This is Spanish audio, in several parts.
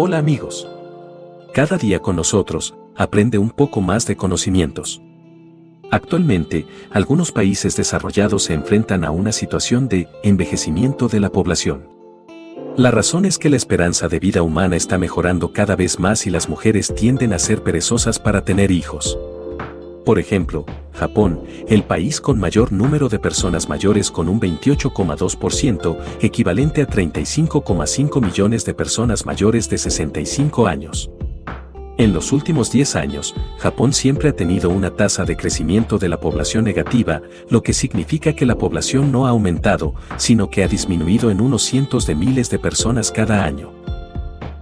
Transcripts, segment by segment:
Hola amigos. Cada día con nosotros, aprende un poco más de conocimientos. Actualmente, algunos países desarrollados se enfrentan a una situación de envejecimiento de la población. La razón es que la esperanza de vida humana está mejorando cada vez más y las mujeres tienden a ser perezosas para tener hijos. Por ejemplo, Japón, el país con mayor número de personas mayores con un 28,2%, equivalente a 35,5 millones de personas mayores de 65 años. En los últimos 10 años, Japón siempre ha tenido una tasa de crecimiento de la población negativa, lo que significa que la población no ha aumentado, sino que ha disminuido en unos cientos de miles de personas cada año.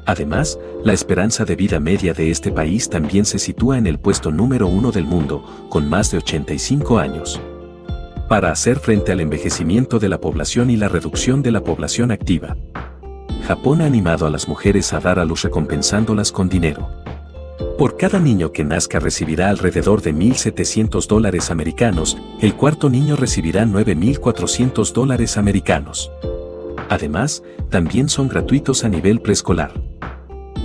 Además, la esperanza de vida media de este país también se sitúa en el puesto número uno del mundo, con más de 85 años. Para hacer frente al envejecimiento de la población y la reducción de la población activa, Japón ha animado a las mujeres a dar a luz recompensándolas con dinero. Por cada niño que nazca recibirá alrededor de 1.700 dólares americanos, el cuarto niño recibirá 9.400 dólares americanos. Además, también son gratuitos a nivel preescolar.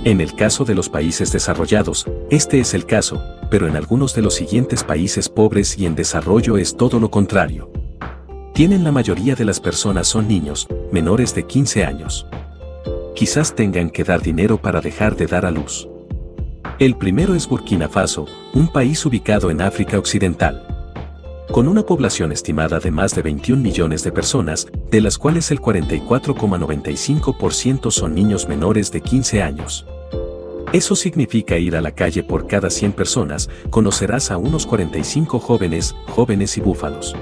En el caso de los países desarrollados, este es el caso, pero en algunos de los siguientes países pobres y en desarrollo es todo lo contrario. Tienen la mayoría de las personas son niños, menores de 15 años. Quizás tengan que dar dinero para dejar de dar a luz. El primero es Burkina Faso, un país ubicado en África Occidental. Con una población estimada de más de 21 millones de personas, de las cuales el 44,95% son niños menores de 15 años. Eso significa ir a la calle por cada 100 personas, conocerás a unos 45 jóvenes, jóvenes y búfalos.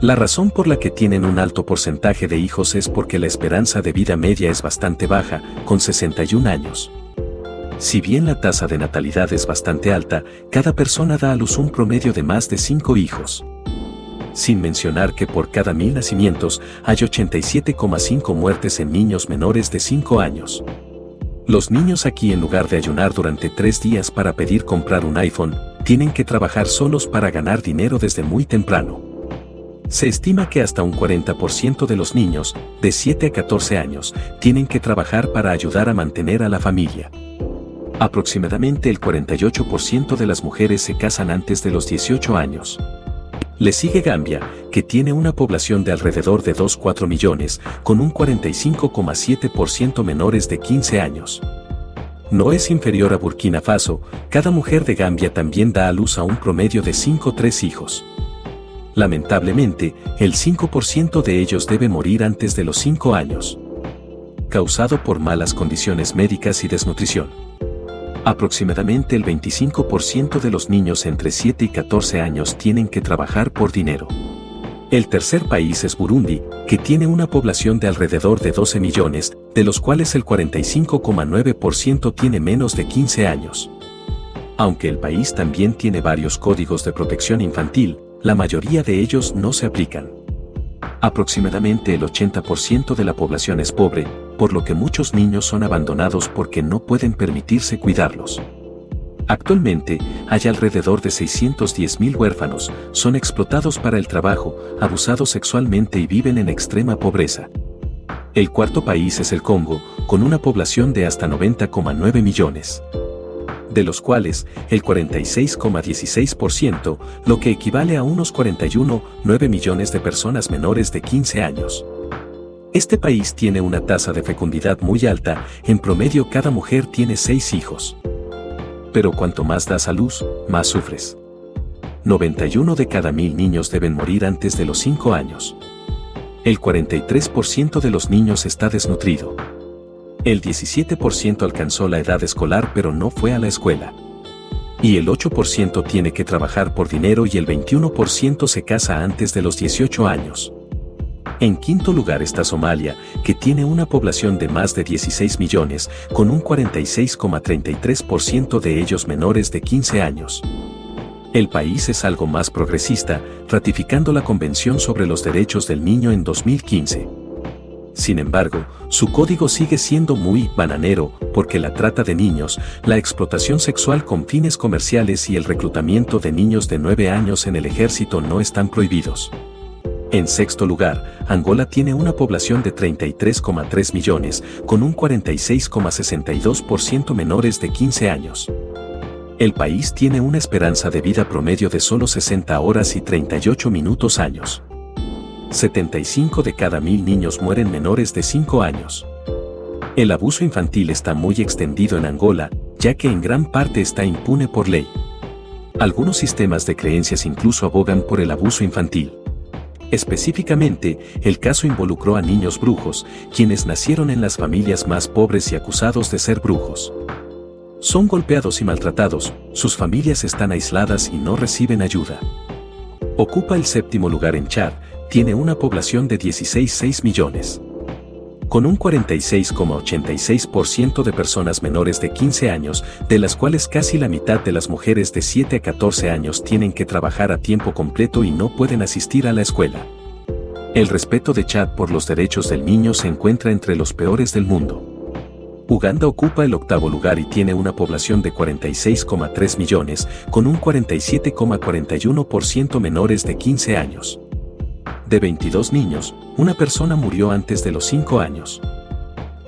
La razón por la que tienen un alto porcentaje de hijos es porque la esperanza de vida media es bastante baja, con 61 años. Si bien la tasa de natalidad es bastante alta, cada persona da a luz un promedio de más de 5 hijos. Sin mencionar que por cada mil nacimientos hay 87,5 muertes en niños menores de 5 años. Los niños aquí en lugar de ayunar durante 3 días para pedir comprar un iPhone, tienen que trabajar solos para ganar dinero desde muy temprano. Se estima que hasta un 40% de los niños, de 7 a 14 años, tienen que trabajar para ayudar a mantener a la familia. Aproximadamente el 48% de las mujeres se casan antes de los 18 años. Le sigue Gambia, que tiene una población de alrededor de 2,4 millones, con un 45,7% menores de 15 años. No es inferior a Burkina Faso, cada mujer de Gambia también da a luz a un promedio de 5-3 hijos. Lamentablemente, el 5% de ellos debe morir antes de los 5 años. Causado por malas condiciones médicas y desnutrición. Aproximadamente el 25% de los niños entre 7 y 14 años tienen que trabajar por dinero. El tercer país es Burundi, que tiene una población de alrededor de 12 millones, de los cuales el 45,9% tiene menos de 15 años. Aunque el país también tiene varios códigos de protección infantil, la mayoría de ellos no se aplican. Aproximadamente el 80% de la población es pobre, por lo que muchos niños son abandonados porque no pueden permitirse cuidarlos. Actualmente, hay alrededor de 610.000 huérfanos, son explotados para el trabajo, abusados sexualmente y viven en extrema pobreza. El cuarto país es el Congo, con una población de hasta 90,9 millones. De los cuales, el 46,16%, lo que equivale a unos 41,9 millones de personas menores de 15 años. Este país tiene una tasa de fecundidad muy alta, en promedio cada mujer tiene seis hijos. Pero cuanto más das a luz, más sufres. 91 de cada mil niños deben morir antes de los 5 años. El 43% de los niños está desnutrido. El 17% alcanzó la edad escolar pero no fue a la escuela. Y el 8% tiene que trabajar por dinero y el 21% se casa antes de los 18 años. En quinto lugar está Somalia, que tiene una población de más de 16 millones, con un 46,33% de ellos menores de 15 años. El país es algo más progresista, ratificando la Convención sobre los Derechos del Niño en 2015. Sin embargo, su código sigue siendo muy bananero, porque la trata de niños, la explotación sexual con fines comerciales y el reclutamiento de niños de 9 años en el ejército no están prohibidos. En sexto lugar, Angola tiene una población de 33,3 millones, con un 46,62% menores de 15 años. El país tiene una esperanza de vida promedio de solo 60 horas y 38 minutos años. 75 de cada mil niños mueren menores de 5 años. El abuso infantil está muy extendido en Angola, ya que en gran parte está impune por ley. Algunos sistemas de creencias incluso abogan por el abuso infantil. Específicamente, el caso involucró a niños brujos, quienes nacieron en las familias más pobres y acusados de ser brujos. Son golpeados y maltratados, sus familias están aisladas y no reciben ayuda. Ocupa el séptimo lugar en Chad, tiene una población de 16,6 millones. Con un 46,86% de personas menores de 15 años, de las cuales casi la mitad de las mujeres de 7 a 14 años tienen que trabajar a tiempo completo y no pueden asistir a la escuela. El respeto de Chad por los derechos del niño se encuentra entre los peores del mundo. Uganda ocupa el octavo lugar y tiene una población de 46,3 millones, con un 47,41% menores de 15 años de 22 niños, una persona murió antes de los 5 años.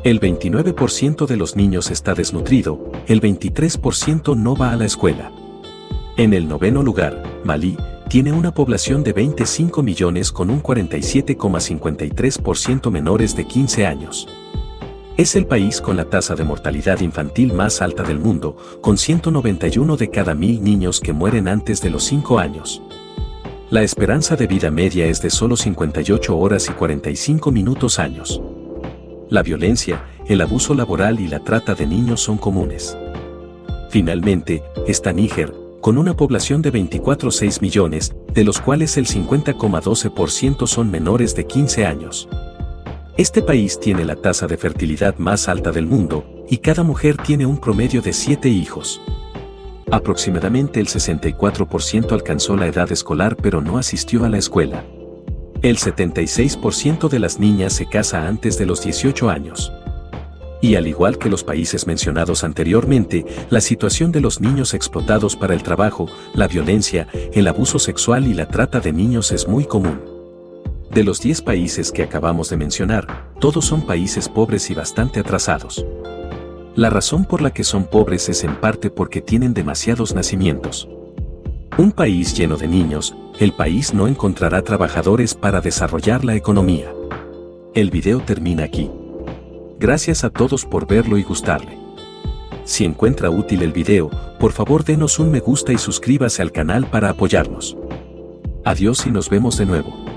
El 29% de los niños está desnutrido, el 23% no va a la escuela. En el noveno lugar, Malí, tiene una población de 25 millones con un 47,53% menores de 15 años. Es el país con la tasa de mortalidad infantil más alta del mundo, con 191 de cada mil niños que mueren antes de los 5 años. La esperanza de vida media es de solo 58 horas y 45 minutos años. La violencia, el abuso laboral y la trata de niños son comunes. Finalmente, está Níger, con una población de 24,6 millones, de los cuales el 50,12% son menores de 15 años. Este país tiene la tasa de fertilidad más alta del mundo, y cada mujer tiene un promedio de 7 hijos. Aproximadamente el 64% alcanzó la edad escolar pero no asistió a la escuela. El 76% de las niñas se casa antes de los 18 años. Y al igual que los países mencionados anteriormente, la situación de los niños explotados para el trabajo, la violencia, el abuso sexual y la trata de niños es muy común. De los 10 países que acabamos de mencionar, todos son países pobres y bastante atrasados. La razón por la que son pobres es en parte porque tienen demasiados nacimientos. Un país lleno de niños, el país no encontrará trabajadores para desarrollar la economía. El video termina aquí. Gracias a todos por verlo y gustarle. Si encuentra útil el video, por favor denos un me gusta y suscríbase al canal para apoyarnos. Adiós y nos vemos de nuevo.